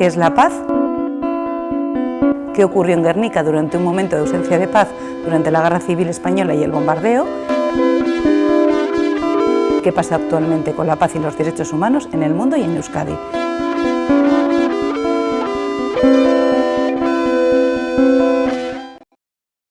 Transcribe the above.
¿Qué es la paz? ¿Qué ocurrió en Guernica durante un momento de ausencia de paz durante la Guerra Civil Española y el bombardeo? ¿Qué pasa actualmente con la paz y los derechos humanos en el mundo y en Euskadi?